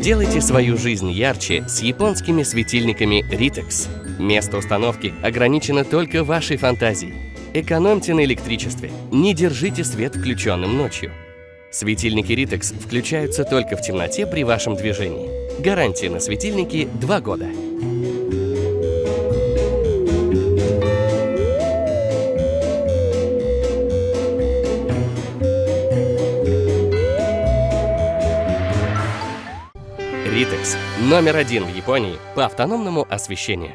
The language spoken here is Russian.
Сделайте свою жизнь ярче с японскими светильниками Ritex. Место установки ограничено только вашей фантазией. Экономьте на электричестве. Не держите свет включенным ночью. Светильники Ritex включаются только в темноте при вашем движении. Гарантия на светильники 2 года. Ritex – номер один в Японии по автономному освещению.